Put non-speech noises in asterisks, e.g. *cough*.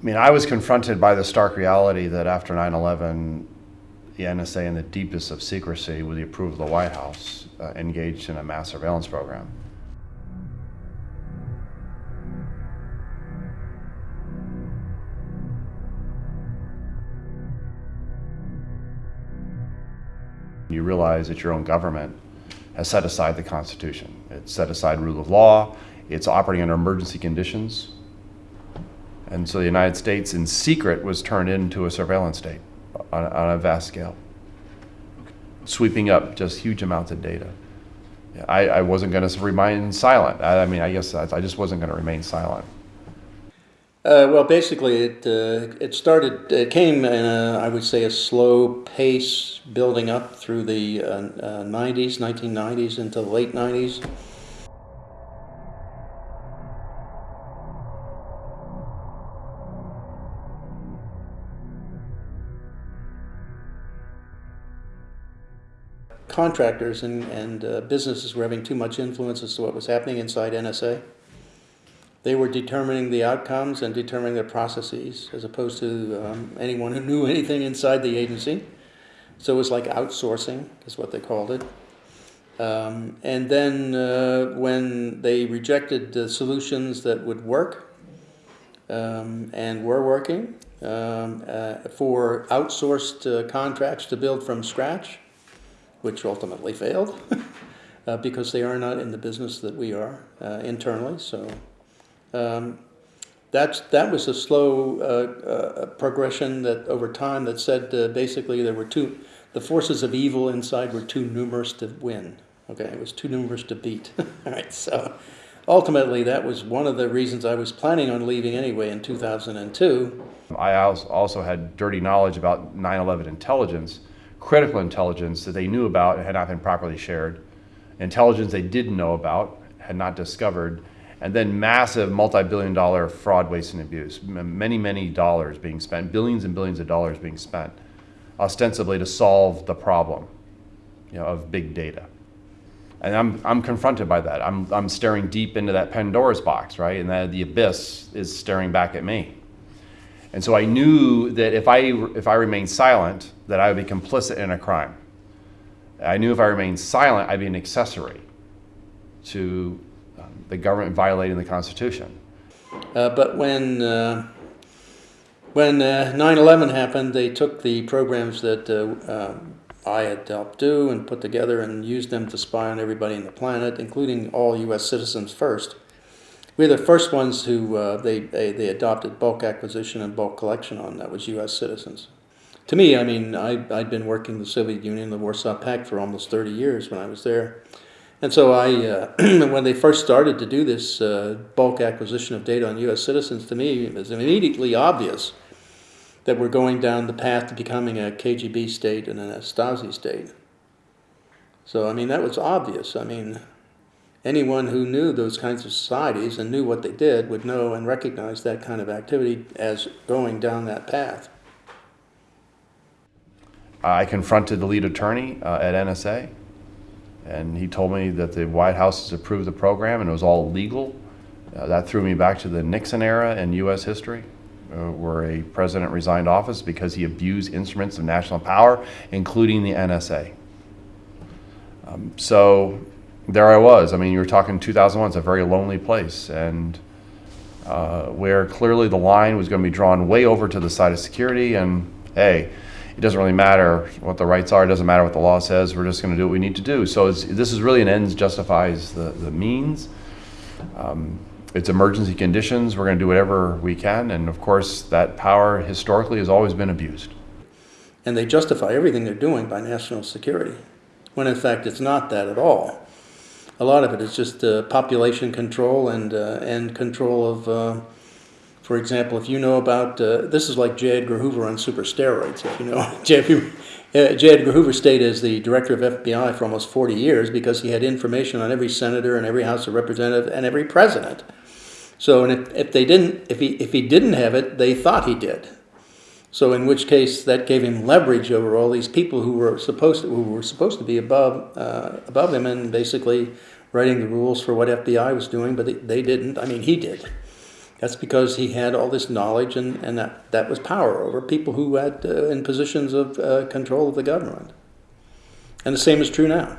I mean, I was confronted by the stark reality that after 9 11, the NSA, in the deepest of secrecy, with the approval of the White House, uh, engaged in a mass surveillance program. You realize that your own government has set aside the Constitution. It's set aside rule of law. It's operating under emergency conditions. And so the United States, in secret, was turned into a surveillance state on, on a vast scale, sweeping up just huge amounts of data. I, I wasn't going to remain silent. I, I, mean, I guess I, I just wasn't going to remain silent. Uh, well, basically, it uh, it started. It came in a, I would say, a slow pace, building up through the uh, 90s, 1990s into the late 90s. Contractors and, and uh, businesses were having too much influence as to what was happening inside NSA. They were determining the outcomes and determining the processes as opposed to um, anyone who knew anything inside the agency. So it was like outsourcing, is what they called it. Um, and then uh, when they rejected the solutions that would work um, and were working um, uh, for outsourced uh, contracts to build from scratch, which ultimately failed *laughs* uh, because they are not in the business that we are uh, internally. So um, that's, that was a slow uh, uh, progression that over time that said uh, basically there were two, the forces of evil inside were too numerous to win. Okay, it was too numerous to beat. *laughs* All right, so ultimately that was one of the reasons I was planning on leaving anyway in 2002. I also had dirty knowledge about 9-11 intelligence, critical intelligence that they knew about and had not been properly shared, intelligence they didn't know about, had not discovered, and then massive multi-billion dollar fraud, waste, and abuse. Many, many dollars being spent, billions and billions of dollars being spent, ostensibly to solve the problem you know, of big data. And I'm, I'm confronted by that. I'm, I'm staring deep into that Pandora's box, right? And that the abyss is staring back at me. And so I knew that if I, if I remained silent, that I would be complicit in a crime. I knew if I remained silent, I'd be an accessory to the government violating the Constitution. Uh, but when uh, when 9/11 uh, happened, they took the programs that uh, uh, I had helped do and put together and used them to spy on everybody on the planet, including all U.S. citizens first. We were the first ones who they, they, they adopted bulk acquisition and bulk collection on. That was U.S. citizens to me, I mean, I, I'd been working the Soviet Union, the Warsaw Pact for almost 30 years when I was there. And so I, uh, *clears throat* when they first started to do this uh, bulk acquisition of data on U.S. citizens, to me it was immediately obvious that we're going down the path to becoming a KGB state and a Stasi state. So, I mean, that was obvious. I mean, anyone who knew those kinds of societies and knew what they did would know and recognize that kind of activity as going down that path. I confronted the lead attorney uh, at NSA and he told me that the White House has approved the program and it was all legal. Uh, that threw me back to the Nixon era in U.S. history, uh, where a president resigned office because he abused instruments of national power, including the NSA. Um, so there I was. I mean, you were talking 2001, it's a very lonely place, and uh, where clearly the line was going to be drawn way over to the side of security, and hey, it doesn't really matter what the rights are. It doesn't matter what the law says. We're just going to do what we need to do. So this is really an ends justifies the, the means. Um, it's emergency conditions. We're going to do whatever we can. And of course, that power historically has always been abused. And they justify everything they're doing by national security, when in fact it's not that at all. A lot of it is just uh, population control and, uh, and control of uh, for example, if you know about, uh, this is like J. Edgar Hoover on super steroids, if you know. *laughs* J. Uh, J. Edgar Hoover stayed as the director of FBI for almost 40 years because he had information on every senator and every House of Representative and every president. So and if, if they didn't, if he, if he didn't have it, they thought he did. So in which case that gave him leverage over all these people who were supposed to, who were supposed to be above, uh, above him and basically writing the rules for what FBI was doing, but they, they didn't. I mean, he did. That's because he had all this knowledge and, and that, that was power over people who had uh, in positions of uh, control of the government. And the same is true now.